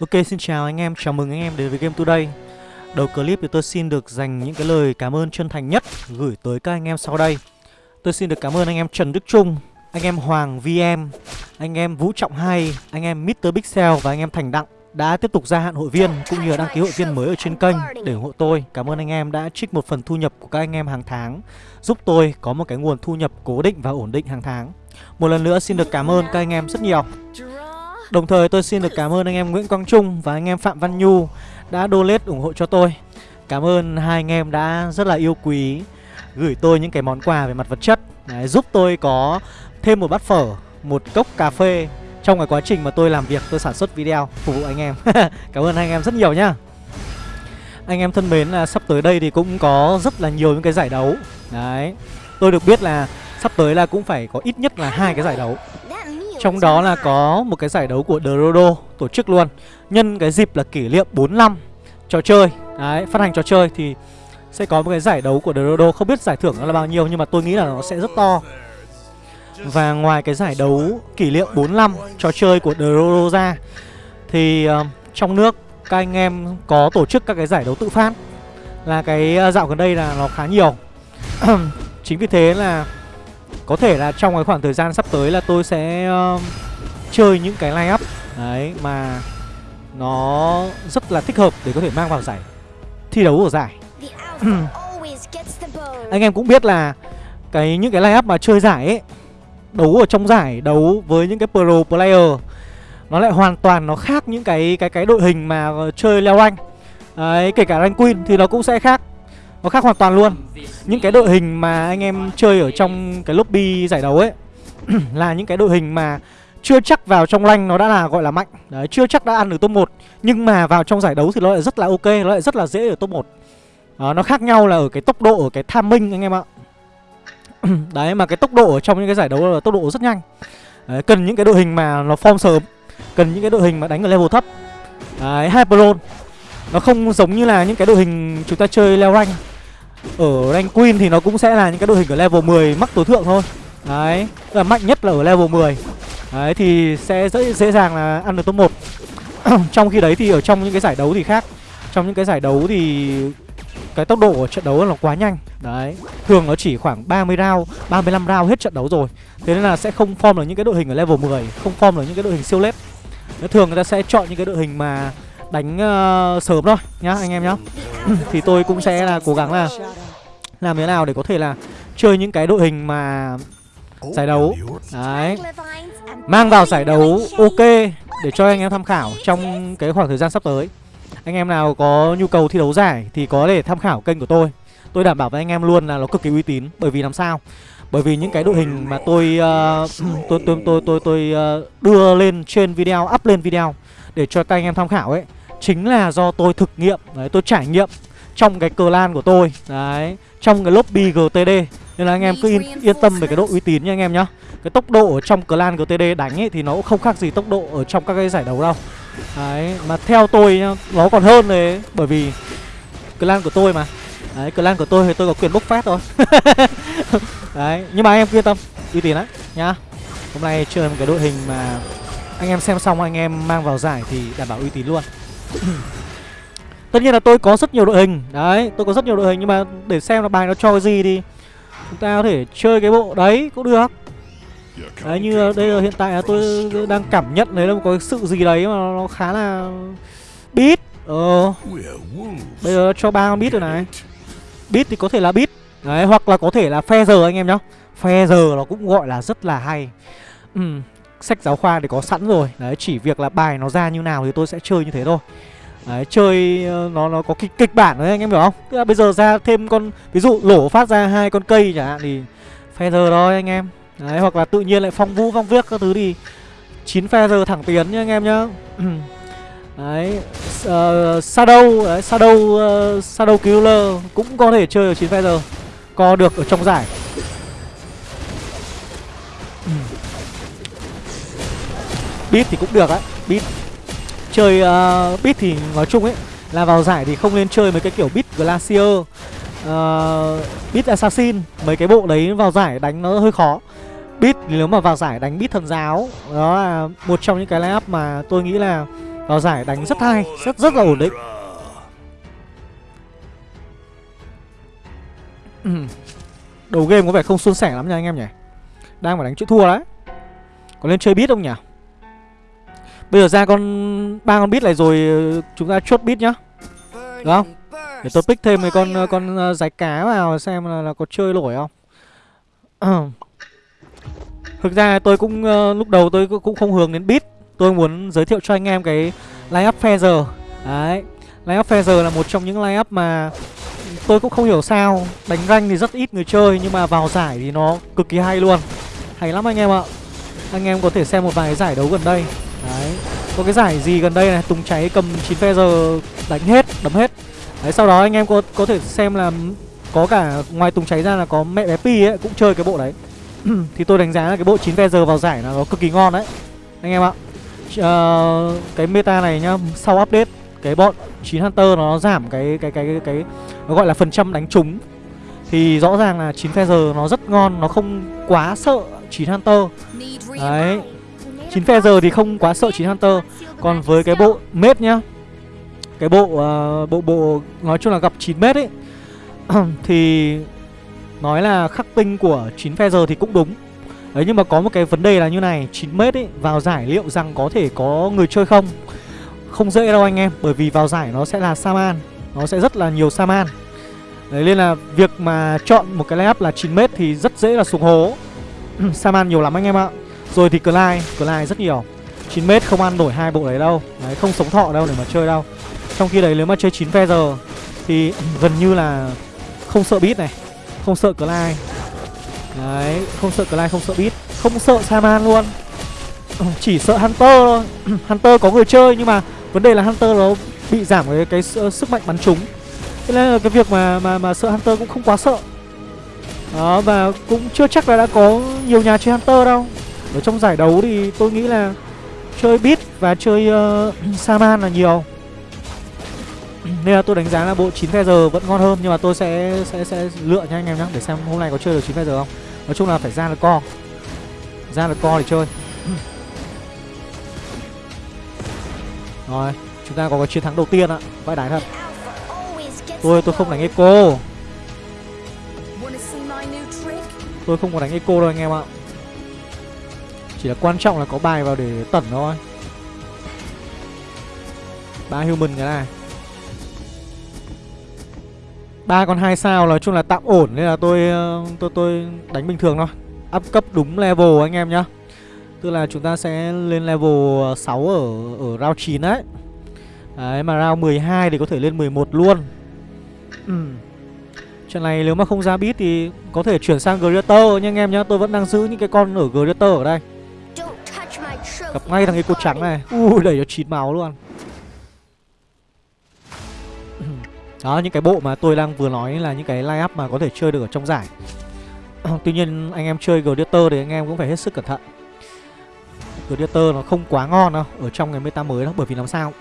Ok xin chào anh em, chào mừng anh em đến với Game Today Đầu clip thì tôi xin được dành những cái lời cảm ơn chân thành nhất gửi tới các anh em sau đây Tôi xin được cảm ơn anh em Trần Đức Trung, anh em Hoàng VM, anh em Vũ Trọng Hai, anh em Mr. Pixel và anh em Thành Đặng đã tiếp tục gia hạn hội viên cũng như là đăng ký hội viên mới ở trên kênh để ủng hộ tôi. Cảm ơn anh em đã trích một phần thu nhập của các anh em hàng tháng giúp tôi có một cái nguồn thu nhập cố định và ổn định hàng tháng. Một lần nữa xin được cảm ơn các anh em rất nhiều. Đồng thời tôi xin được cảm ơn anh em Nguyễn Quang Trung và anh em Phạm Văn Nhu đã donate ủng hộ cho tôi. Cảm ơn hai anh em đã rất là yêu quý gửi tôi những cái món quà về mặt vật chất Đấy, giúp tôi có thêm một bát phở, một cốc cà phê trong cái quá trình mà tôi làm việc, tôi sản xuất video phục vụ anh em. cảm ơn anh em rất nhiều nhá. Anh em thân mến là sắp tới đây thì cũng có rất là nhiều những cái giải đấu. Đấy. Tôi được biết là sắp tới là cũng phải có ít nhất là hai cái giải đấu. Trong đó là có một cái giải đấu của Drodo tổ chức luôn. Nhân cái dịp là kỷ niệm 45 trò chơi. Đấy, phát hành trò chơi thì sẽ có một cái giải đấu của Drodo Không biết giải thưởng nó là bao nhiêu nhưng mà tôi nghĩ là nó sẽ rất to. Và ngoài cái giải đấu kỷ niệm 45 trò chơi của Drodo ra Thì uh, trong nước các anh em có tổ chức các cái giải đấu tự phát. Là cái ờ, dạo gần đây là nó khá nhiều. Chính vì thế là có thể là trong cái khoảng thời gian sắp tới là tôi sẽ uh, chơi những cái line up đấy mà nó rất là thích hợp để có thể mang vào giải thi đấu của giải. Anh em cũng biết là cái những cái line up mà chơi giải ấy đấu ở trong giải đấu với những cái pro player nó lại hoàn toàn nó khác những cái cái cái đội hình mà chơi leo rank. Đấy, kể cả rank queen thì nó cũng sẽ khác nó khác hoàn toàn luôn. Những cái đội hình mà anh em chơi ở trong cái lobby giải đấu ấy Là những cái đội hình mà chưa chắc vào trong lanh nó đã là gọi là mạnh. Đấy, chưa chắc đã ăn được top 1 Nhưng mà vào trong giải đấu thì nó lại rất là ok, nó lại rất là dễ ở top 1 Đó, Nó khác nhau là ở cái tốc độ, ở cái tham minh anh em ạ. Đấy, mà cái tốc độ ở trong những cái giải đấu là tốc độ rất nhanh. Đấy, Cần những cái đội hình mà nó form sớm Cần những cái đội hình mà đánh ở level thấp. Đấy, Hyperon Nó không giống như là những cái đội hình chúng ta chơi leo rank ở rank Queen thì nó cũng sẽ là những cái đội hình ở level 10 mắc tối thượng thôi. Đấy, là mạnh nhất là ở level 10 Đấy thì sẽ dễ, dễ dàng là ăn được top 1 Trong khi đấy thì ở trong những cái giải đấu thì khác. Trong những cái giải đấu thì cái tốc độ của trận đấu là quá nhanh. Đấy, thường nó chỉ khoảng 30 round, 35 round hết trận đấu rồi. Thế nên là sẽ không form được những cái đội hình ở level 10 Không form được những cái đội hình siêu lết. Thường người ta sẽ chọn những cái đội hình mà đánh uh, sớm thôi nhá anh em nhá. Thì tôi cũng sẽ là cố gắng là làm thế nào để có thể là chơi những cái đội hình mà giải đấu. Đấy. Mang vào giải đấu ok để cho anh em tham khảo trong cái khoảng thời gian sắp tới. Anh em nào có nhu cầu thi đấu giải thì có thể tham khảo kênh của tôi. Tôi đảm bảo với anh em luôn là nó cực kỳ uy tín. Bởi vì làm sao? Bởi vì những cái đội hình mà tôi uh, tôi tôi tôi tôi tôi uh, đưa lên trên video up lên video để cho các anh em tham khảo ấy chính là do tôi thực nghiệm đấy tôi trải nghiệm trong cái cờ lan của tôi đấy trong cái lobby GTD nên là anh em cứ yên, yên tâm về cái độ uy tín nha anh em nhá. Cái tốc độ ở trong clan GTD đánh ấy thì nó cũng không khác gì tốc độ ở trong các cái giải đấu đâu. Đấy mà theo tôi nhá, nó còn hơn đấy bởi vì clan của tôi mà. Đấy clan của tôi thì tôi có quyền bốc phát thôi. Đấy nhưng mà anh em cứ yên tâm uy tín đấy nhá. Hôm nay chơi một cái đội hình mà anh em xem xong anh em mang vào giải thì đảm bảo uy tín luôn. Tất nhiên là tôi có rất nhiều đội hình. Đấy, tôi có rất nhiều đội hình Nhưng mà để xem là bài nó cho cái gì thì Chúng ta có thể chơi cái bộ đấy cũng được. Đấy, như đây là hiện tại là tôi đang cảm nhận đấy là có cái sự gì đấy mà nó khá là Beat. Ờ. Bây giờ cho ba con beat rồi này. Beat thì có thể là beat. Đấy, hoặc là có thể là phe giờ anh em nhá. Phe giờ nó cũng gọi là rất là hay. Ừ, sách giáo khoa thì có sẵn rồi. Đấy chỉ việc là bài nó ra như nào thì tôi sẽ chơi như thế thôi. Đấy chơi ờ, nó nó có kịch kịch bản đấy anh em hiểu không? Tức là bây giờ ra thêm con ví dụ lổ phát ra hai con cây chẳng hạn thì feather giờ thôi anh em. Đấy hoặc là tự nhiên lại phong vũ phong viết các thứ thì chín feather giờ thẳng tiến nhá anh em nhá. Đấy uh, shadow đấy, shadow uh, shadow killer cũng có thể chơi ở chín feather giờ co được ở trong giải. Beat thì cũng được á. Beat Chơi uh, Beat thì nói chung ấy Là vào giải thì không nên chơi mấy cái kiểu Beat Glacier uh, Beat Assassin. Mấy cái bộ đấy vào giải đánh nó hơi khó. Beat thì nếu mà vào giải đánh Beat thần giáo Đó là một trong những cái lineup mà tôi nghĩ là Vào giải đánh rất hay Rất rất là ổn định. Đầu game có vẻ không suôn sẻ lắm nha anh em nhỉ. Đang phải đánh chữ thua đấy. Có lên chơi bit không nhỉ? Bây giờ ra con ba con bit này rồi ờ, chúng ta chốt bit nhá. Được không? Để tôi pick thêm mấy con ờ, con ờ, rái cá vào xem là, là có chơi nổi không. Thực ra tôi cũng lúc đầu tôi cũng không hướng đến bit Tôi muốn giới thiệu cho anh em cái line up Feather Đấy Line up Feather là một trong những line up mà tôi cũng không hiểu sao Đánh rank thì rất ít người chơi Nhưng mà vào giải thì nó cực kỳ hay luôn. Hay lắm anh em ạ. Anh em có thể xem một vài giải đấu gần đây. Có cái giải gì gần đây này Tùng cháy cầm 9 Feather đánh hết, đấm hết Đấy sau đó anh em có có thể xem là Có cả ngoài Tùng cháy ra là có mẹ bé Pi ấy Cũng chơi cái bộ đấy Thì tôi đánh giá là cái bộ 9 Feather vào giải là nó cực kỳ ngon đấy Anh em ạ uh, Cái meta này nhá Sau update cái bọn 9 Hunter nó giảm cái cái cái cái, cái nó gọi là phần trăm đánh trúng thì rõ ràng là 9 Feather nó rất ngon, nó không quá sợ 9 Hunter. Đấy. 9 Feather thì không quá sợ 9 Hunter. Còn với cái bộ mết nhá. Cái bộ uh, bộ bộ nói chung là gặp 9 mét ấy thì nói là khắc tinh của 9 Feather thì cũng đúng. Đấy nhưng mà có một cái vấn đề là như này, 9 mét ấy vào giải liệu rằng có thể có người chơi không? Không dễ đâu anh em Bởi vì vào giải nó sẽ là Saman Nó sẽ rất là nhiều Saman Đấy nên là việc mà chọn một cái layup là 9 mét thì rất dễ là xuống hố Saman nhiều lắm anh em ạ rồi thì Clyde, Clyde rất nhiều. 9m không ăn nổi hai bộ đấy đâu. Đấy không sống thọ đâu để mà chơi đâu. Trong khi đấy nếu mà chơi 9 feather Thì gần như là không sợ beat này Không sợ Clyde. Đấy không sợ Clyde không sợ beat. Không sợ Saman luôn. Chỉ sợ Hunter thôi. Hunter có người chơi nhưng mà Vấn đề là Hunter nó bị giảm cái, cái sức mạnh bắn trúng. Thế nên là cái việc mà mà mà sợ Hunter cũng không quá sợ. Đó và cũng chưa chắc là đã có nhiều nhà chơi Hunter đâu. Ở trong giải đấu thì tôi nghĩ là chơi Beat và chơi uh, Saman là nhiều. Nên là tôi đánh giá là bộ 9 giờ vẫn ngon hơn Nhưng mà tôi sẽ sẽ sẽ lựa nha anh em nhé Để xem hôm nay có chơi được 9 giờ không. Nói chung là phải ra được co. Ra được co để chơi. Rồi Chúng ta có cái chiến thắng đầu tiên ạ. Vãi đái thật. Tôi tôi không đánh Eco. Tôi không có đánh Eco đâu anh em ạ Chỉ là quan trọng là có bài vào để tẩn thôi. Ba human cái này. Ba con hai sao nói chung là tạm ổn nên là tôi ờ, tôi tôi đánh bình thường thôi. Up cấp đúng level anh em nhá. Tức là chúng ta sẽ lên level 6 ở ở round 9 đấy. Đấy mà round 12 thì có thể lên 11 luôn. Ừ. Trận này nếu mà không ra bit thì có thể chuyển sang Greater nha anh em nhá Tôi vẫn đang giữ những cái con ở Greater ở đây Gặp ngay thằng ấy cột trắng này. Ui, đẩy cho chín máu luôn. Đó, những cái bộ mà tôi đang vừa nói là những cái line up mà có thể chơi được ở trong giải. Tuy nhiên, anh em chơi Gladiator thì anh em cũng phải hết sức cẩn thận. Gladiator nó không quá ngon đâu, Ở trong cái meta mới đó, Bởi vì làm sao?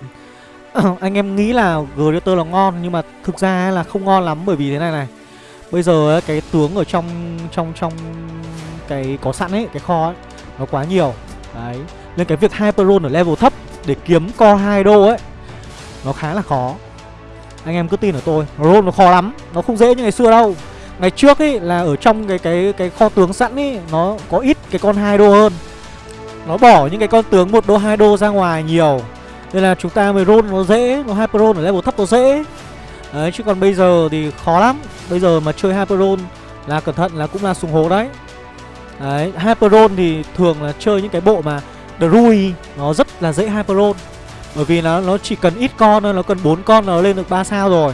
Anh em nghĩ là Gladiator là ngon, Nhưng mà thực ra là không ngon lắm Bởi vì thế này này. Bây giờ cái tướng ở trong trong trong cái có sẵn ấy, Cái kho ấy, Nó quá nhiều. Đấy. Nên cái việc Hyperon ở level thấp Để kiếm co hai đô ấy, Nó khá là khó. Anh em cứ tin ở tôi Roll nó khó lắm, Nó không dễ như ngày xưa đâu. Ngày trước ấy là ở trong cái cái cái kho tướng sẵn ấy, Nó có ít cái con hai đô hơn. Nó bỏ những cái con tướng một đô, hai đô ra ngoài nhiều. Nên là chúng ta mới roll nó dễ, Nó Hyperon ở level thấp nó dễ. Đấy, chứ còn bây giờ thì khó lắm. Bây giờ mà chơi Hyperon là cẩn thận là cũng là sùng hố đấy. Đấy, Hyperon thì thường là chơi những cái bộ mà Druid nó rất là dễ hyperon Bởi vì nó nó chỉ cần ít con thôi Nó cần bốn con nó lên được 3 sao rồi.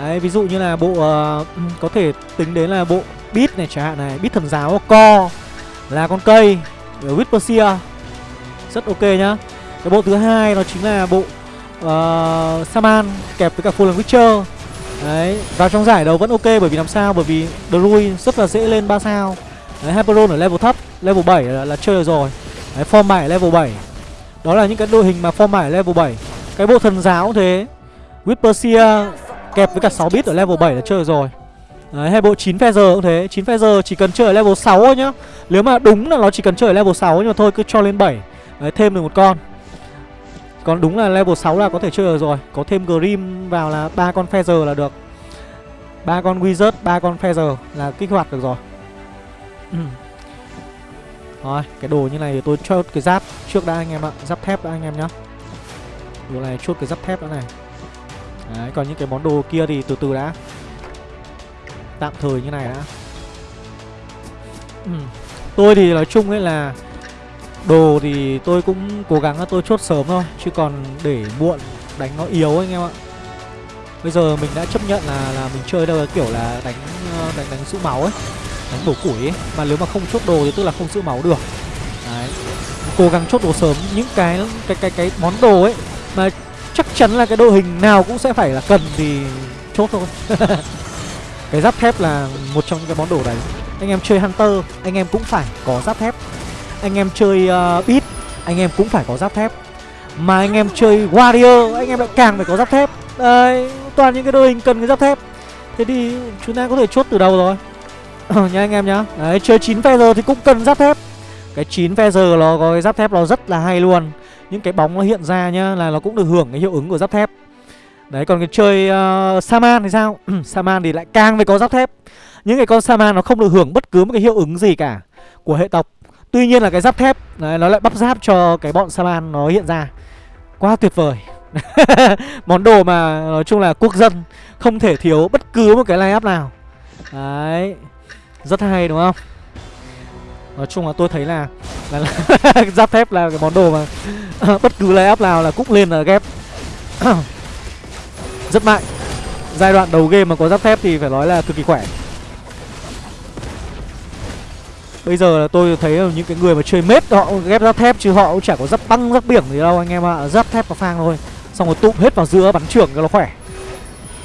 Đấy ví dụ như là bộ uh, Có thể tính đến là bộ Beat này chẳng hạn này Beat thần giáo co Là con cây Whispersia Rất ok nhá. Cái bộ thứ hai nó chính là bộ uh, Saman kẹp với cả Fallen Witcher. Đấy, vào trong giải đấu vẫn ok bởi vì làm sao? Bởi vì Druid rất là dễ lên 3 sao. Đấy, Hyperon ở level thấp, level 7 là, là chơi được rồi. Đấy, form 7 level 7 Đó là những cái đội hình mà form 7 level 7 Cái bộ thần giáo cũng thế. Whispersia kẹp với cả 6 bit ở level 7 là chơi rồi. Đấy, hay bộ 9 Feather cũng thế. 9 Feather chỉ cần chơi ở level 6 thôi nhá. Nếu mà đúng là nó chỉ cần chơi ở level 6 Nhưng mà thôi cứ cho lên 7 Đấy, thêm được một con. Còn đúng là level 6 là có thể chơi được rồi. Có thêm Grim vào là ba con Feather là được. Ba con Wizard, ba con Feather là kích hoạt được rồi. Ừ. Rồi, cái đồ như này thì tôi chốt cái giáp trước đã anh em ạ. Giáp thép đã anh em nhá. Đồ này chốt cái giáp thép đã này. Đấy, còn những cái món đồ kia thì từ từ đã. Tạm thời như này đã. Ừ. Tôi thì nói chung ấy là Đồ thì tôi cũng cố gắng là tôi chốt sớm thôi Chứ còn để muộn đánh nó yếu anh em ạ. Bây giờ mình đã chấp nhận là là mình chơi đâu kiểu là đánh ờ, đánh đánh sũ máu ấy. Đánh bổ củi ấy. Mà nếu mà không chốt đồ thì tức là không giữ máu được. Đấy. Cố gắng chốt đồ sớm. Những cái cái cái cái món đồ ấy Mà chắc chắn là cái đội hình nào cũng sẽ phải là cần thì chốt thôi. Cái giáp thép là một trong những cái món đồ đấy. Anh em chơi Hunter Anh em cũng phải có giáp thép. Anh em chơi uh, Beat Anh em cũng phải có giáp thép. Mà anh em chơi Warrior Anh em lại càng phải có giáp thép. Đấy toàn những cái đội hình cần cái giáp thép. Thế thì chúng ta có thể chốt từ đầu rồi. Ờ, nhá Nha anh em nhá. Đấy chơi 9 giờ thì cũng cần giáp thép. Cái 9 giờ nó có cái giáp thép nó rất là hay luôn. Những cái bóng nó hiện ra nhá Là nó cũng được hưởng cái hiệu ứng của giáp thép. Đấy còn cái chơi uh, Saman thì sao? Ừ, Saman thì lại càng phải có giáp thép. Những cái con Saman nó không được hưởng bất cứ một cái hiệu ứng gì cả Của hệ tộc. Tuy nhiên là cái giáp thép đấy, Nó lại bắp giáp cho cái bọn Saman nó hiện ra. Quá tuyệt vời. Món đồ mà nói chung là quốc dân Không thể thiếu bất cứ một cái line up nào. Đấy. Rất hay đúng không? Nói chung là tôi thấy là, là, là Giáp thép là cái món đồ mà Bất cứ lay up nào là cũng lên là ghép. Rất mạnh. Giai đoạn đầu game mà có giáp thép thì phải nói là cực kỳ khỏe. Bây giờ là tôi thấy những cái người mà chơi mết họ ghép giáp thép chứ họ cũng chả có giáp băng giáp biển gì đâu anh em ạ. À. Giáp thép và phang thôi. Xong rồi tụm hết vào giữa bắn trưởng cho nó khỏe.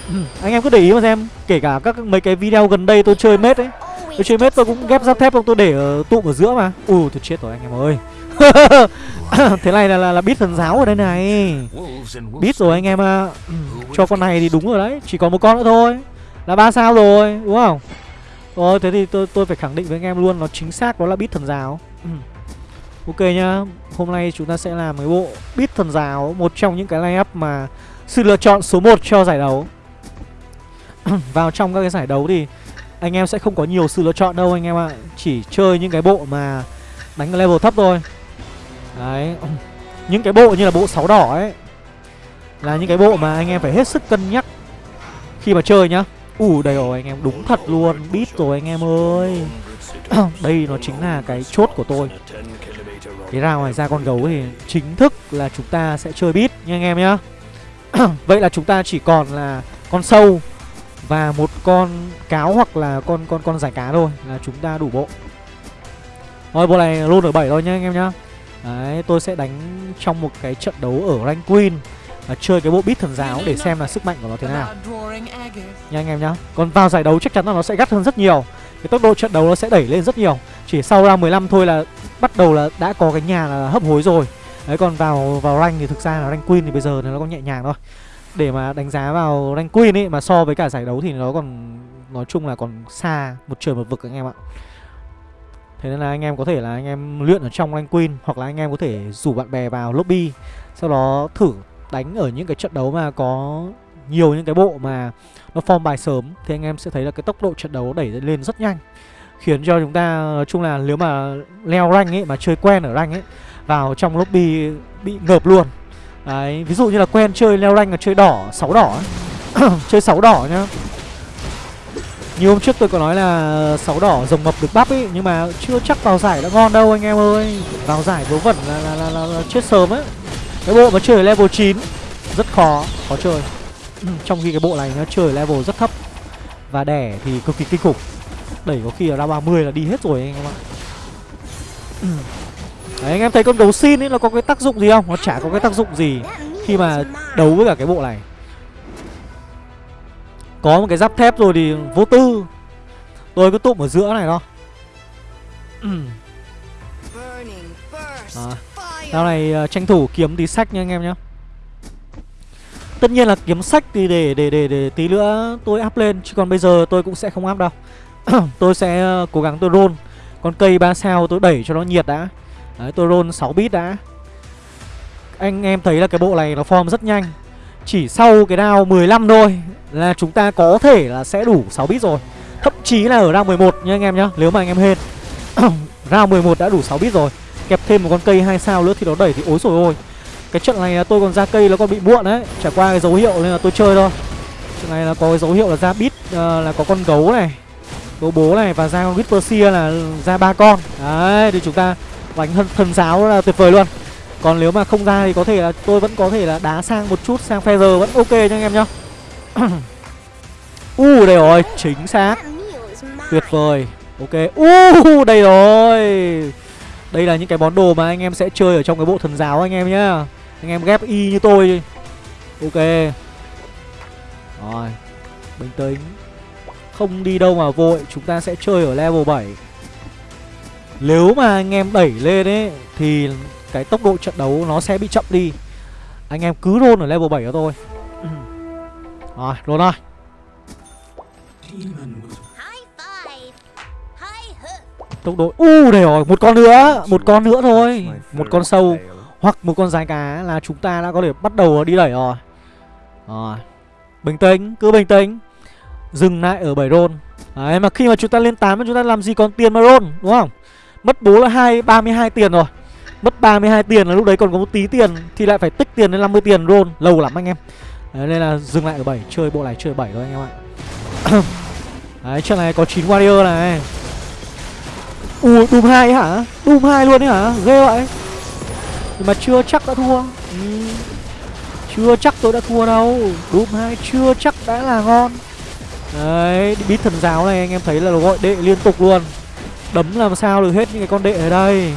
Anh em cứ để ý mà xem. Kể cả các mấy cái video gần đây tôi chơi mết ấy Tôi chơi mết tôi cũng ghép giáp thép không tôi để ở tụm ở giữa mà. Ui tôi chết rồi anh em ơi. Thế này là, là, là bít thần giáo ở đây này. Bít rồi anh em à. Cho con này thì đúng rồi đấy. Chỉ còn một con nữa thôi. Là ba sao rồi đúng không? Rồi thế thì tôi tôi phải khẳng định với anh em luôn Nó chính xác đó là bít thần giáo. Ok nhá Hôm nay chúng ta sẽ làm cái bộ Bít thần giáo Một trong những cái line-up mà Sự lựa chọn số 1 cho giải đấu. Vào trong các cái giải đấu thì anh em sẽ không có nhiều sự lựa chọn đâu anh em ạ. Chỉ chơi những cái bộ mà Đánh level thấp thôi. Đấy. Những cái bộ như là bộ sáu đỏ ấy, Là những cái bộ mà anh em phải hết sức cân nhắc Khi mà chơi nhá. Ủ đây rồi, anh em đúng thật luôn. Bít rồi, anh em ơi. Đây nó chính là cái chốt của tôi. Cái ra ngoài ra con gấu thì chính thức là chúng ta sẽ chơi bit nha anh em nhá. Vậy là chúng ta chỉ còn là con sâu và một con cáo hoặc là con con con giải cá thôi là chúng ta đủ bộ. Thôi, bộ này luôn ở 7 thôi nhá, anh em nhá. Đấy, tôi sẽ đánh trong một cái trận đấu ở rank queen và chơi cái bộ bit thần giáo để xem là sức mạnh của nó thế nào. Nha, anh em nhá. Còn vào giải đấu chắc chắn là nó sẽ gắt hơn rất nhiều. Cái tốc độ trận đấu nó sẽ đẩy lên rất nhiều. Chỉ sau ra 15 thôi là bắt đầu là đã có cái nhà là hấp hối rồi. Đấy, còn vào vào rank thì thực ra là rank queen thì bây giờ thì nó còn nhẹ nhàng thôi. Để mà đánh giá vào rank queen ấy, mà so với cả giải đấu thì nó còn, nói chung là còn xa một trời một vực anh em ạ. Thế nên là anh em có thể là anh em luyện ở trong rank queen, Hoặc là anh em có thể rủ bạn bè vào lobby, Sau đó thử đánh ở những cái trận đấu mà có nhiều những cái bộ mà nó form bài sớm, Thì anh em sẽ thấy là cái tốc độ trận đấu đẩy lên rất nhanh. Khiến cho chúng ta, nói chung là nếu mà leo rank ấy, mà chơi quen ở rank ấy, vào trong lobby bị ngợp luôn đấy ví dụ như là quen chơi leo rank là chơi đỏ sáu đỏ chơi sáu đỏ nhá. Như hôm trước tôi có nói là sáu đỏ rồng mập được bắp ấy nhưng mà chưa chắc vào giải đã ngon đâu anh em ơi. Vào giải vớ vẩn là, là, là, là, là chết sớm ấy cái bộ mà chơi level 9 rất khó khó chơi. Trong khi cái bộ này nó chơi level rất thấp. Và đẻ thì cực kỳ kinh khủng. Đẩy có khi là ra 30 là đi hết rồi anh em ạ. Đấy anh em thấy con gấu xin ấy nó có cái tác dụng gì không? Nó chả có cái tác dụng gì Khi mà đấu với cả cái bộ này. Có một cái giáp thép rồi thì vô tư. Tôi cứ tụm ở giữa này thôi. À, Dạo này uh, tranh thủ kiếm tí sách nha anh em nhé Tất nhiên là kiếm sách thì để để để để tí nữa tôi up lên chứ còn bây giờ tôi cũng sẽ không up đâu. tôi sẽ ờ, cố gắng tôi roll. Con cây 3 sao tôi đẩy cho nó nhiệt đã Đấy tôi roll 6 bit đã. Anh em thấy là cái bộ này nó form rất nhanh. Chỉ sau cái đao 15 thôi Là chúng ta có thể là sẽ đủ 6 bit rồi. Thậm chí là ở round 11 nha anh em nhá Nếu mà anh em hên. Round 11 đã đủ 6 bit rồi. Kẹp thêm một con cây 2 sao nữa thì nó đẩy thì ối rồi ôi. Cái trận này là tôi còn ra cây nó còn bị muộn đấy. Trải qua cái dấu hiệu nên là tôi chơi thôi. Trận này là có cái dấu hiệu là ra bit uh, Là có con gấu này Gấu bố này và ra con Whisper là ra ba con. Đấy thì chúng ta đánh thân, thần giáo là tuyệt vời luôn. Còn nếu mà không ra thì có thể là tôi vẫn có thể là đá sang một chút sang Feather vẫn ok nha anh em nhá. U uh, đây rồi, chính xác. Tuyệt vời. Ok, uh, đây rồi. Đây là những cái món đồ mà anh em sẽ chơi ở trong cái bộ thần giáo anh em nhá. Anh em ghép y như tôi Ok. Rồi Bình tĩnh. Không đi đâu mà vội Chúng ta sẽ chơi ở level 7 nếu mà anh em đẩy lên ấy Thì cái tốc độ trận đấu nó sẽ bị chậm đi. Anh em cứ roll ở level 7 cho tôi. Rồi, roll thôi. Tốc độ U uh, đây rồi Một con nữa Một con nữa thôi. Một con sâu Hoặc một con dài cá là chúng ta đã có thể bắt đầu đi đẩy rồi. Rồi Bình tĩnh Cứ bình tĩnh. Dừng lại ở 7 roll. Đấy mà khi mà chúng ta lên 8 chúng ta làm gì còn tiền mà roll Đúng không? Mất bố là hai 32 tiền rồi. Mất 32 tiền là lúc đấy còn có một tí tiền Thì lại phải tích tiền lên 50 tiền roll Lâu lắm anh em. Đấy, Nên là dừng lại ở 7 Chơi bộ này chơi 7 thôi anh em ạ. Đấy trận này có 9 warrior này. Ui Doom 2 hả? Doom 2 luôn đấy hả? Ghê vậy. Nhưng mà chưa chắc đã thua. Ừ. Chưa chắc tôi đã thua đâu. Doom 2 chưa chắc đã là ngon. Đấy Bít thần giáo này anh em thấy là nó gọi đệ liên tục luôn. Đấm làm sao được hết những cái con đệ ở đây.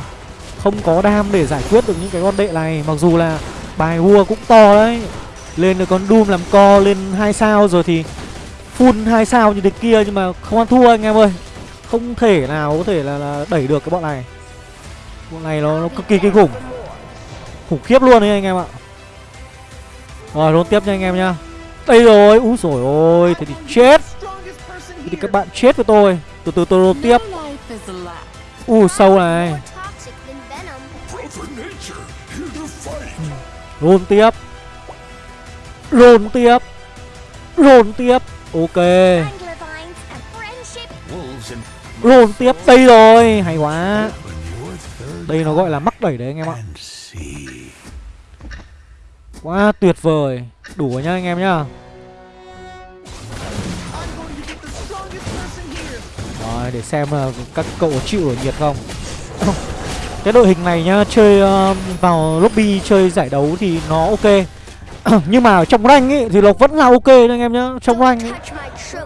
Không có đam để giải quyết được những cái con đệ này Mặc dù là bài vua cũng to đấy. Lên được con Doom làm co lên hai sao rồi thì Full hai sao như thế kia nhưng mà không ăn thua anh em ơi. Không thể nào có thể là, là đẩy được cái bọn này. Bọn này nó, nó cực kỳ kinh khủng. Khủng khiếp luôn đấy anh em ạ. Rồi luôn tiếp nha anh em nhá. Đây rồi, úi rồi ôi Thế thì chết. Thế thì các bạn chết với tôi. Từ từ tôi tiếp. U sâu này Roll tiếp. Roll tiếp. Roll tiếp. Ok. Roll tiếp đây rồi. Hay quá. Đây nó gọi là mắc đẩy đấy anh em ạ. Quá tuyệt vời. Đủ rồi nhá anh em nhá để xem là các cậu có chịu ở nhiệt không? Cái đội hình này nhá Chơi uh, vào lobby chơi giải đấu thì nó ok. Nhưng mà trong rank ấy thì nó vẫn là ok đấy anh em nhá. Trong rank ấy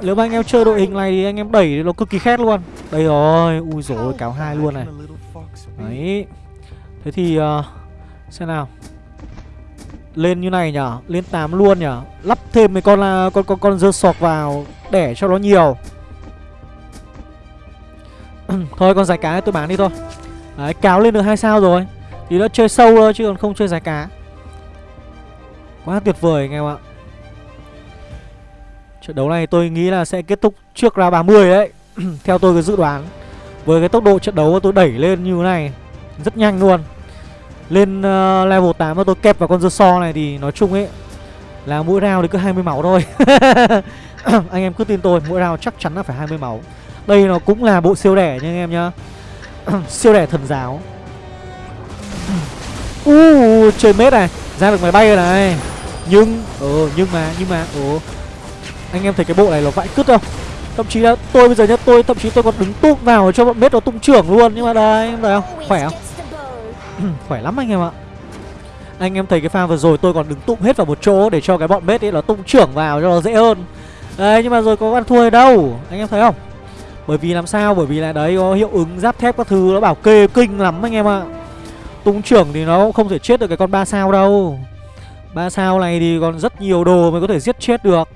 Nếu mà anh em chơi đội hình này thì anh em đẩy thì nó cực kỳ khét luôn. Đây rồi Ui dồi cáo hai luôn này. Đấy. Thế thì uh, Xem nào. Lên như này nhở Lên 8 luôn nhở. Lắp thêm mấy con con con con dơ sọc vào Để cho nó nhiều. Thôi con giải cá tôi bán đi thôi. Đấy cáo lên được hai sao rồi. Thì đã chơi sâu thôi chứ còn không chơi giải cá. Quá tuyệt vời anh em ạ. Trận đấu này tôi nghĩ là sẽ kết thúc trước ra 30 đấy. Theo tôi cái dự đoán. Với cái tốc độ trận đấu tôi đẩy lên như thế này Rất nhanh luôn. Lên uh, level 8 mà tôi kẹp vào con dơ so này thì nói chung ấy Là mỗi round thì cứ 20 máu thôi. Anh em cứ tin tôi Mỗi round chắc chắn là phải 20 máu. Đây nó cũng là bộ siêu đẻ nha anh em nhá. Siêu đẻ thần giáo. Uh, chơi mết này ra được máy bay rồi này. Nhưng ờ nhưng mà nhưng mà ồ. Anh em thấy cái bộ này nó vãi cứt không? Thậm chí là tôi bây giờ nhá tôi thậm chí tôi còn đứng tung vào cho bọn mết nó tung trưởng luôn. Nhưng mà đây em thấy không? Khỏe không? Khỏe lắm anh em ạ. Anh em thấy cái pha vừa rồi tôi còn đứng tung hết vào một chỗ để cho cái bọn mết ấy nó tung trưởng vào cho nó dễ hơn. Đây nhưng mà rồi có ăn thua đâu? Anh em thấy không? Bởi vì làm sao? Bởi vì là đấy, có hiệu ứng giáp thép các thứ, nó bảo kê kinh lắm anh em ạ. Tung trưởng thì nó không thể chết được cái con ba sao đâu. Ba sao này thì còn rất nhiều đồ mới có thể giết chết được.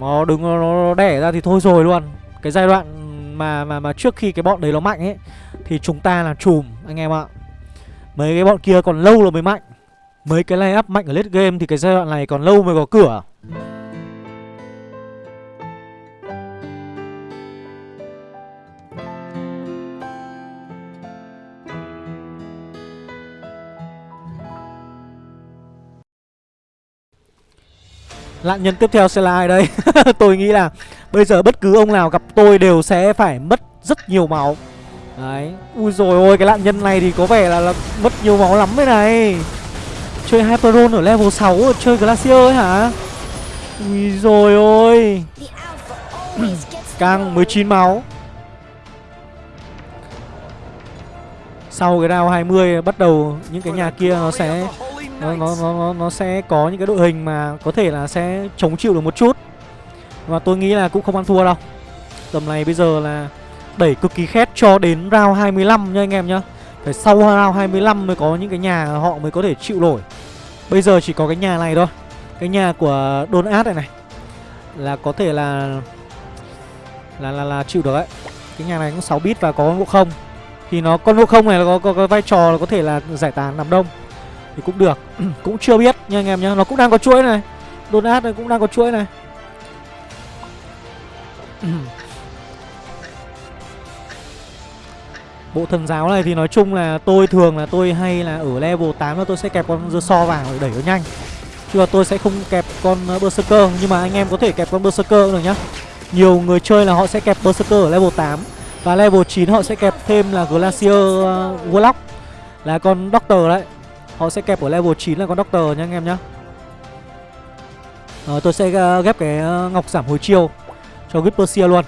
Nó đứng, nó đẻ ra thì thôi rồi luôn. Cái giai đoạn mà mà mà trước khi cái bọn đấy nó mạnh ấy, Thì chúng ta là chùm, anh em ạ. Mấy cái bọn kia còn lâu rồi mới mạnh. Mấy cái line up mạnh ở late game thì cái giai đoạn này còn lâu mới có cửa. Nạn nhân tiếp theo sẽ là ai đây? tôi nghĩ là bây giờ bất cứ ông nào gặp tôi đều sẽ phải mất rất nhiều máu. Đấy. Ui rồi ôi cái nạn nhân này thì có vẻ là, là mất nhiều máu lắm đấy này. Chơi Hyperon ở level 6 Chơi Glacier ấy hả? Ui rồi ôi. Căng 19 máu. Sau cái round 20 bắt đầu những cái nhà kia nó sẽ nó, nó, nó, nó sẽ có những cái đội hình mà có thể là sẽ chống chịu được một chút. Và tôi nghĩ là cũng không ăn thua đâu. Tầm này bây giờ là đẩy cực kỳ khét cho đến round 25 nha anh em nhá. Phải sau round 25 mới có những cái nhà họ mới có thể chịu nổi. Bây giờ chỉ có cái nhà này thôi. Cái nhà của Don Át này này. Là có thể là Là là, là chịu được đấy. Cái nhà này cũng 6 bit và có ngộ không. Thì nó con ngộ không này là có, có, có vai trò là có thể là giải tán nằm đông thì cũng được. Cũng chưa biết nha anh em nhá. Nó cũng đang có chuỗi này. Đồn Át này cũng đang có chuỗi này. Bộ thần giáo này thì nói chung là tôi thường là tôi hay là ở level 8 là tôi sẽ kẹp con dơ so vào để đẩy nó nhanh. Chứ là tôi sẽ không kẹp con ờ, Berserker. Nhưng mà anh em có thể kẹp con Berserker được nhá. Nhiều người chơi là họ sẽ kẹp Berserker ở level 8 Và level 9 họ sẽ kẹp thêm là Glacier uh, Warlock. Là con Doctor đấy. Họ sẽ kẹp ở level 9 là con Doctor nha anh em nhá. À, Tôi sẽ ờ, ghép cái ờ, ngọc giảm hồi chiêu Cho Whisper luôn.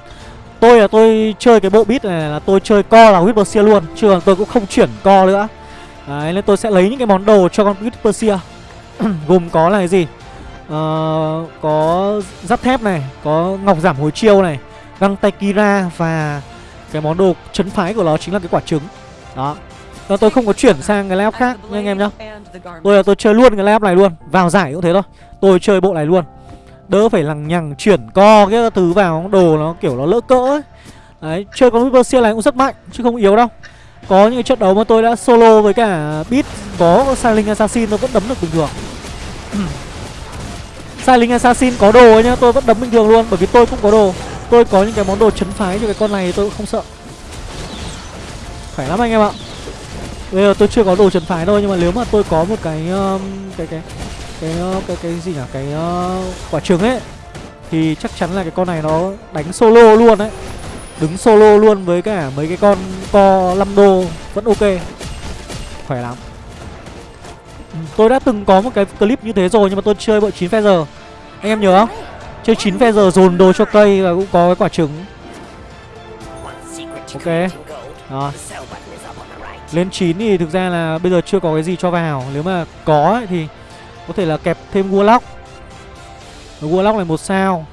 Tôi là tôi chơi cái bộ bit này là tôi chơi co là Whisper luôn Chứ tôi cũng không chuyển co nữa. Đấy nên tôi sẽ lấy những cái món đồ cho con Whisper Gồm có là cái gì? Uh, Có giáp thép này Có ngọc giảm hồi chiêu này Găng tay Kira và Cái món đồ chấn phái của nó chính là cái quả trứng. Đó nó tôi không có chuyển sang cái lab khác nha anh em nhá. Tôi là tôi chơi luôn cái lab này luôn Vào giải cũng thế thôi. Tôi chơi bộ này luôn. Đỡ phải lằng nhằng chuyển co cái thứ vào đồ nó kiểu nó lỡ cỡ ấy. Đấy, chơi con Viper này cũng rất mạnh chứ không yếu đâu. Có những cái trận đấu mà tôi đã solo với cả Beat có Silent Assassin tôi vẫn đấm được bình thường. Silent Assassin có đồ ấy nhá, tôi vẫn đấm bình thường luôn Bởi vì tôi cũng có đồ. Tôi có những cái món đồ chấn phái cho cái con này tôi cũng không sợ. Khỏe lắm anh em ạ. Bây giờ tôi chưa có đồ trần phái thôi Nhưng mà nếu mà tôi có một cái um, Cái cái cái cái cái, cái gì nhỉ? Cái uh, quả trứng ấy thì chắc chắn là cái con này nó đánh solo luôn đấy đứng solo luôn với cả mấy cái con co 5 đô vẫn ok. Khỏe lắm. Ừ, tôi đã từng có một cái clip như thế rồi nhưng mà tôi chơi bộ 9 giờ. Anh em nhớ không? Chơi 9 giờ dồn đồ cho cây và cũng có cái quả trứng. Ok. Đó lên 9 thì thực ra là bây giờ chưa có cái gì cho vào. Nếu mà có ấy, thì có thể là kẹp thêm Warlock Warlock này một sao.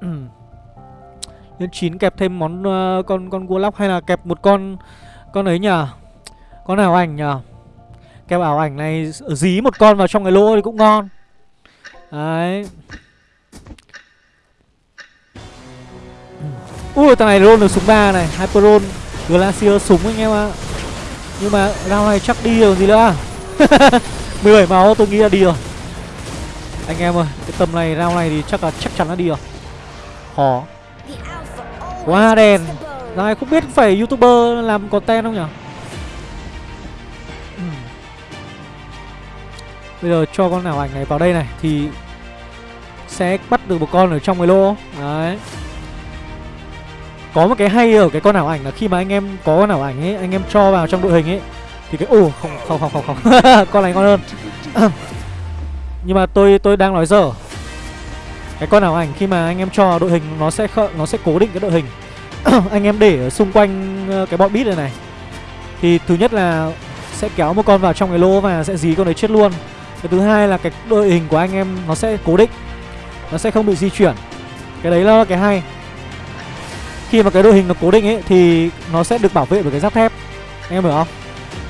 Lên 9 kẹp thêm món uh, con con Warlock hay là kẹp một con con ấy nhờ? Con ảo ảnh nhờ? Kẹp ảo ảnh này dí một con vào trong cái lỗ thì cũng ngon. Đấy. Ui thằng này roll được súng 3 này hyperon, Glacier súng anh em ạ. Nhưng mà round này chắc đi rồi gì nữa? 17 máu tôi nghĩ là đi rồi. Anh em ơi Cái tầm này round này thì chắc là chắc chắn là đi rồi. Khó. Quá đèn Này không biết phải youtuber làm content không nhỉ? Hmm. Bây giờ cho con nào ảnh này vào đây này Thì Sẽ bắt được một con ở trong cái lô Đấy có một cái hay ở cái con ảo ảnh là khi mà anh em có con ảo ảnh ấy, anh em cho vào trong đội hình ấy, thì cái, ồ, không không không không không. Con này ngon hơn. Nhưng mà tôi tôi đang nói dở. Cái con ảo ảnh khi mà anh em cho đội hình nó sẽ nó sẽ cố định cái đội hình. Anh em để ở xung quanh ờ, cái bọn bit này này. Thì thứ nhất là sẽ kéo một con vào trong cái lô và sẽ dí con đấy chết luôn. Cái thứ hai là cái đội hình của anh em nó sẽ cố định. Nó sẽ không bị di chuyển. Cái đấy là cái hay khi mà cái đội hình nó cố định ấy thì nó sẽ được bảo vệ bởi cái giáp thép. Anh em hiểu không?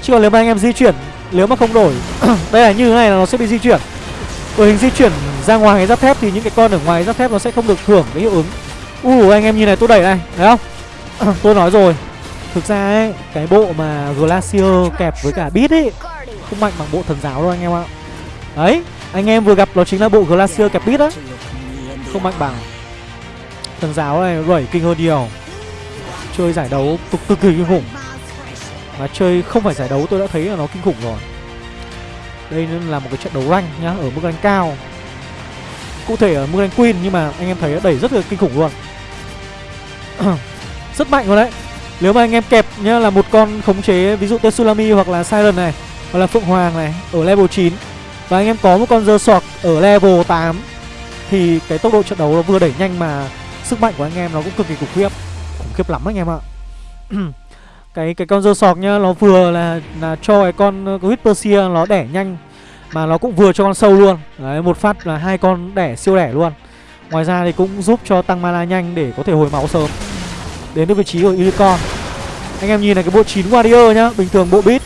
Chứ còn nếu mà anh em di chuyển nếu mà không đổi đây là như thế này là nó sẽ bị di chuyển. Đội hình di chuyển ra ngoài cái giáp thép thì những cái con ở ngoài giáp thép nó sẽ không được hưởng cái hiệu ứng. U uh, anh em nhìn này tôi đẩy này thấy không? Tôi nói rồi. Thực ra ấy cái bộ mà glacier kẹp với cả bit ấy không mạnh bằng bộ thần giáo đâu anh em ạ. Đấy anh em vừa gặp đó chính là bộ glacier kẹp bit á. Không mạnh bằng. Thần giáo này rẩy kinh hơn nhiều. Chơi giải đấu cực cực kỳ kinh khủng. Mà chơi không phải giải đấu, tôi đã thấy là nó kinh khủng rồi. Đây là một cái trận đấu rank nhá, Ở mức rank cao. Cụ thể ở mức rank queen Nhưng mà anh em thấy đẩy rất là kinh khủng luôn. Rất mạnh rồi đấy. Nếu mà anh em kẹp nhá, là một con khống chế, Ví dụ Tsunami hoặc là Siren này, Hoặc là Phượng Hoàng này, Ở level 9 Và anh em có một con dơ sọt ở level 8 Thì cái tốc độ trận đấu nó vừa đẩy nhanh mà Sức mạnh của anh em nó cũng cực kỳ khủng khiếp. Khủng khiếp lắm anh em ạ. Cái cái con dơ sọc nhá nó vừa là là cho cái con uh, huyết persia nó đẻ nhanh mà nó cũng vừa cho con sâu luôn. Đấy một phát là hai con đẻ siêu đẻ luôn. Ngoài ra thì cũng giúp cho tăng mana nhanh để có thể hồi máu sớm. Đến được vị trí của unicorn. Anh em nhìn này cái bộ 9 warrior nhá bình thường bộ bit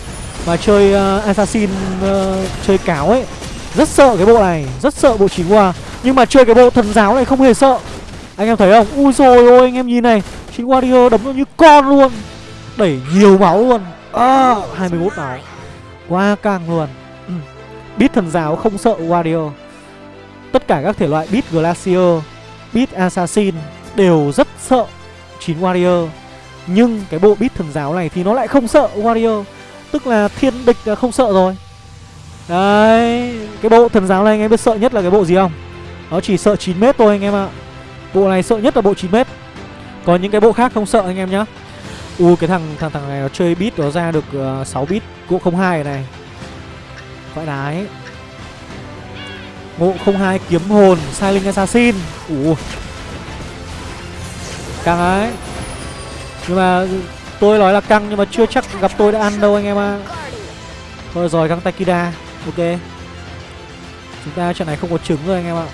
mà chơi uh, assassin uh, chơi cáo ấy rất sợ cái bộ này rất sợ bộ 9 war. Nhưng mà chơi cái bộ thần giáo này không hề sợ anh em thấy không? Ui rồi ôi anh em nhìn này. 9 warrior đấm như con luôn. Đẩy nhiều máu luôn. À, 21 máu. Quá căng luôn. Ừ. Beat thần giáo không sợ Wario Tất cả các thể loại Beat Glacier Beat Assassin Đều rất sợ 9 Warrior. Nhưng cái bộ Beat thần giáo này thì nó lại không sợ Warrior. Tức là thiên địch là không sợ rồi. Đấy Cái bộ thần giáo này anh em biết sợ nhất là cái bộ gì không? Nó chỉ sợ 9m thôi anh em ạ Bộ này sợ nhất là bộ 9m Còn những cái bộ khác không sợ anh em nhá. Ui cái thằng thằng thằng này nó chơi bit nó ra được uh, 6 bit Ngộ 02 này Vãi đái. Ngộ 02 kiếm hồn Silent Assassin. Ủa Căng ấy. Nhưng mà tôi nói là căng nhưng mà chưa chắc gặp tôi đã ăn đâu anh em ạ. À. Thôi rồi căng Takida Ok. Chúng ta trận này không có trứng rồi anh em ạ.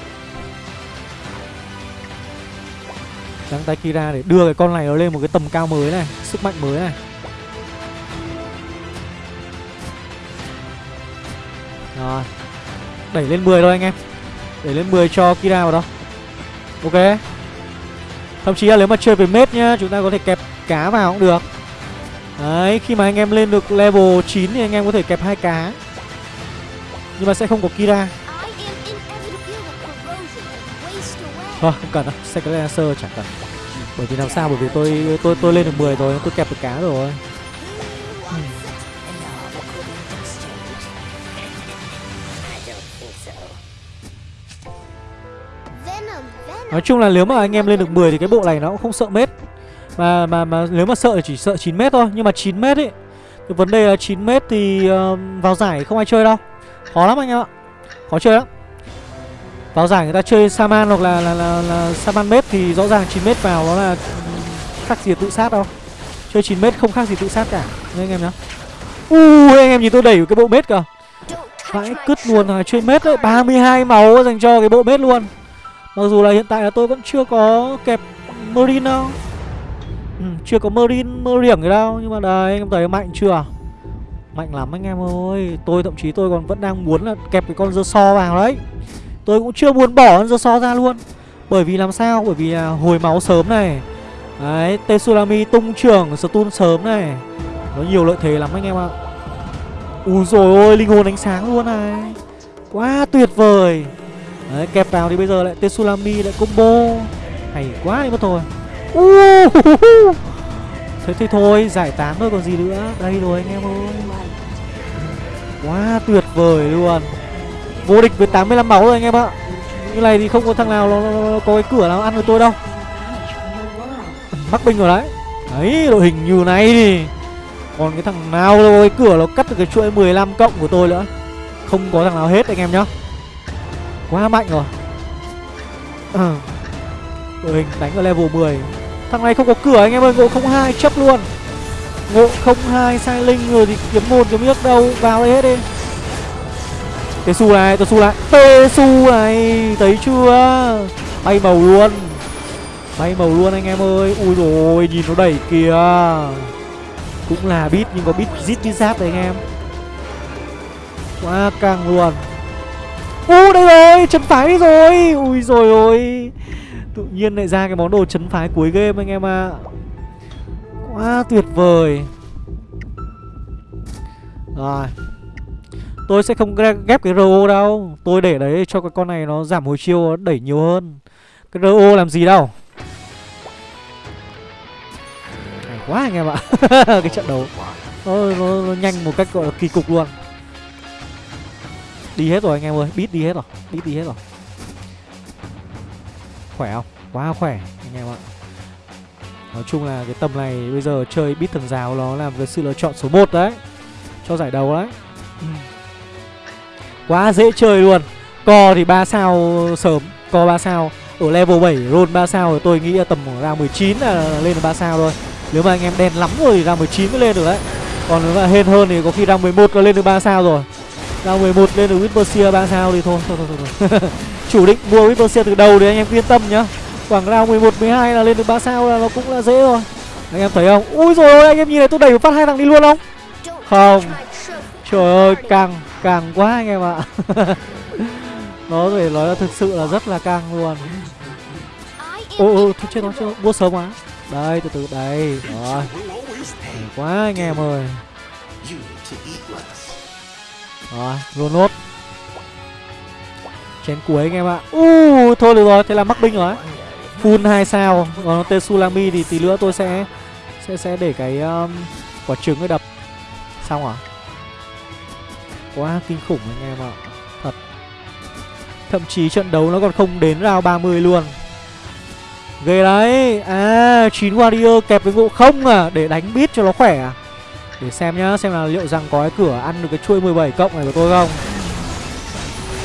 Găng tay Kira để đưa cái con này nó lên một cái tầm cao mới này, Sức mạnh mới này. Rồi. Đẩy lên 10 thôi anh em. Đẩy lên 10 cho Kira vào đó. Ok. Thậm chí là nếu mà chơi về mết nhá, Chúng ta có thể kẹp cá vào cũng được. Đấy, khi mà anh em lên được level 9 Thì anh em có thể kẹp hai cá. Nhưng mà sẽ không có Kira. Thôi không cần đâu Second Lancer chẳng cần. Bởi vì làm sao bởi vì tôi tôi tôi lên được 10 rồi Tôi kẹp được cá rồi. Nói chung là nếu mà anh em lên được 10 thì cái bộ này nó cũng không sợ mét Mà mà mà nếu mà sợ thì chỉ sợ 9 mét thôi Nhưng mà 9 mét ấy Cái vấn đề là 9 mét thì uh, vào giải không ai chơi đâu. Khó lắm anh em ạ Khó chơi lắm vào giải người ta chơi Saman hoặc là là, là, là Saman mết thì rõ ràng 9 mét vào nó là khác gì tự sát đâu. Chơi 9 mét không khác gì tự sát cả. Nghe anh em nhá. Ui anh em nhìn tôi đẩy cái bộ mết kìa. Vãi cứt luôn rồi chơi mết đấy. 32 máu dành cho cái bộ mết luôn. Mặc dù là hiện tại là tôi vẫn chưa có kẹp Marine đâu. Ừ, Chưa có Marine, Marine gì đâu. Nhưng mà đây anh em thấy mạnh chưa? Mạnh lắm anh em ơi. Tôi thậm chí tôi còn vẫn đang muốn là kẹp cái con dơ so vào đấy. Tôi cũng chưa muốn bỏ con so ra luôn. Bởi vì làm sao? Bởi vì là hồi máu sớm này. Đấy, Tetsulami tung trưởng stun sớm này. Nó nhiều lợi thế lắm anh em ạ. Ui rồi ôi, linh hồn ánh sáng luôn này. Quá tuyệt vời. Đấy, kẹp vào thì bây giờ lại Tetsulami lại combo. Hay quá đi mất thôi uh, Thế thì thôi, giải tán thôi còn gì nữa. Đây rồi anh em ơi. Quá tuyệt vời luôn. Vô địch với 85 máu rồi anh em ạ. Như này thì không có thằng nào nó, nó, nó có cái cửa nào ăn với tôi đâu. Mắc binh rồi đấy. Đấy đội hình như này thì Còn cái thằng nào có cái cửa nó cắt được cái chuỗi 15 cộng của tôi nữa. Không có thằng nào hết anh em nhá. Quá mạnh rồi. À. Đội hình đánh ở level 10 Thằng này không có cửa anh em ơi Ngộ 02 chấp luôn. Ngộ 02 sai linh rồi thì kiếm một kiếm nước đâu Vào đây hết đi. Tê su này, tê su lại Tê su này, thấy chưa? Bay màu luôn. Bay màu luôn anh em ơi. Ui rồi nhìn nó đẩy kìa. Cũng là bit nhưng có bit zit bit giáp đấy anh em. Quá căng luôn. U đây rồi, chấn phái đi rồi. Ui rồi ôi. Tự nhiên lại ra cái món đồ chấn phái cuối game anh em ạ. À. Quá tuyệt vời. Rồi. Tôi sẽ không ghép cái RO đâu. Tôi để đấy cho cái con này nó giảm hồi chiêu đẩy nhiều hơn. Cái RO làm gì đâu. Hay quá anh em ạ. Cái trận đấu. Nó, nó, nó nhanh một cách gọi là kỳ cục luôn. Đi hết rồi anh em ơi. Beat đi hết rồi. Beat đi hết rồi. Khỏe không? Quá khỏe anh em ạ. Nói chung là cái tầm này bây giờ chơi beat thần giáo nó là cái sự lựa chọn số 1 đấy. Cho giải đấu đấy. Ừ. Quá dễ chơi luôn. Co thì 3 sao sớm Co 3 sao. Ở level 7 roll 3 sao thì tôi nghĩ là tầm ra 19 là lên được 3 sao thôi. Nếu mà anh em đen lắm rồi thì ra 19 mới lên được đấy. Còn nếu mà hên hơn thì có khi ra 11 là lên được 3 sao rồi. Ra 11 lên được Whispersia 3 sao thì thôi Thôi thôi thôi, thôi. Chủ định mua Whispersia từ đầu thì anh em yên tâm nhá. Khoảng ra 11, 12 là lên được 3 sao là nó cũng là dễ rồi Anh em thấy không? Ui rồi anh em nhìn này tôi đẩy một phát hai thằng đi luôn không? Không. Trời ơi căng càng quá anh em ạ. Nó phải nói là thực sự là rất là càng luôn. Ô ô thôi chết nó chưa mua sớm quá. Đây từ từ đây Rồi. Quá anh em ơi. Rồi luôn nốt. Chén cuối anh em ạ. U Thôi được rồi thế là mắc binh rồi. Full 2 sao. Còn tên Sulami thì tí nữa tôi sẽ sẽ sẽ để cái um, quả trứng ấy đập. Xong à? Quá kinh khủng anh em ạ. Thật. Thậm chí trận đấu nó còn không đến round 30 luôn. Ghê đấy. À chín warrior kẹp với vụ không à để đánh bít cho nó khỏe à? Để xem nhá, xem là liệu rằng có cái cửa ăn được cái chuôi 17 cộng này của tôi không?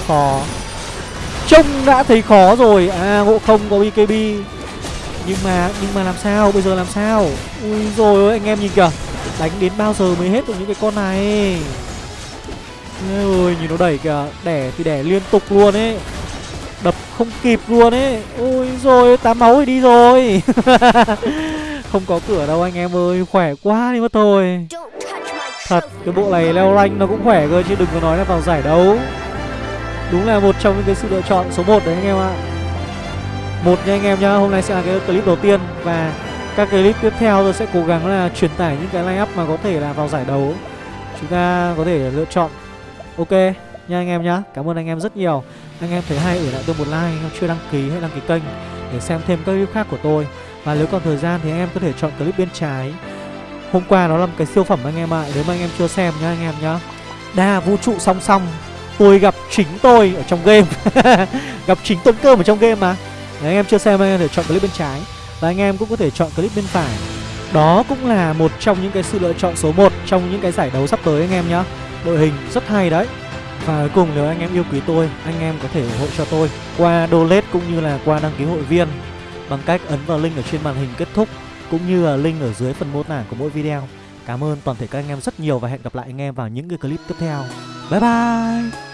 Khó. Trông đã thấy khó rồi. À ngộ không có BKB Nhưng mà nhưng mà làm sao? Bây giờ làm sao? Ui rồi anh em nhìn kìa. Đánh đến bao giờ mới hết được những cái con này? Ơi nhìn nó đẩy kìa. Đẻ thì đẻ liên tục luôn ấy. Đập không kịp luôn ấy. Ôi rồi tám máu thì đi rồi. Không có cửa đâu anh em ơi, Khỏe quá đi mất thôi. Thật, cái bộ này leo rank nó cũng khỏe cơ Chứ đừng có nói là vào giải đấu. Đúng là một trong những cái sự lựa chọn số 1 đấy anh em ạ. Một nha anh em nhá, Hôm nay sẽ là cái clip đầu tiên Và các clip tiếp theo tôi sẽ cố gắng là truyền tải những cái line up mà có thể là vào giải đấu. Chúng ta có thể lựa chọn Ok nha anh em nhá Cảm ơn anh em rất nhiều Anh em thấy hay để lại tôi một like Anh em chưa đăng ký hay đăng ký kênh Để xem thêm các clip khác của tôi Và nếu còn thời gian thì anh em có thể chọn clip bên trái Hôm qua nó là một cái siêu phẩm anh em ạ Nếu mà anh em chưa xem nhá anh em nhá Đa vũ trụ song song tôi gặp chính tôi ở trong game gặp chính tuấn cơm ở trong game mà Nếu anh em chưa xem anh em có thể chọn clip bên trái và anh em cũng có thể chọn clip bên phải đó cũng là một trong những cái sự lựa chọn số 1 trong những cái giải đấu sắp tới anh em nhá đội hình rất hay đấy và cuối cùng nếu anh em yêu quý tôi, anh em có thể ủng hộ cho tôi qua donate cũng như là qua đăng ký hội viên bằng cách ấn vào link ở trên màn hình kết thúc cũng như là link ở dưới phần mô tả của mỗi video Cảm ơn toàn thể các anh em rất nhiều và hẹn gặp lại anh em vào những cái clip tiếp theo. Bye bye!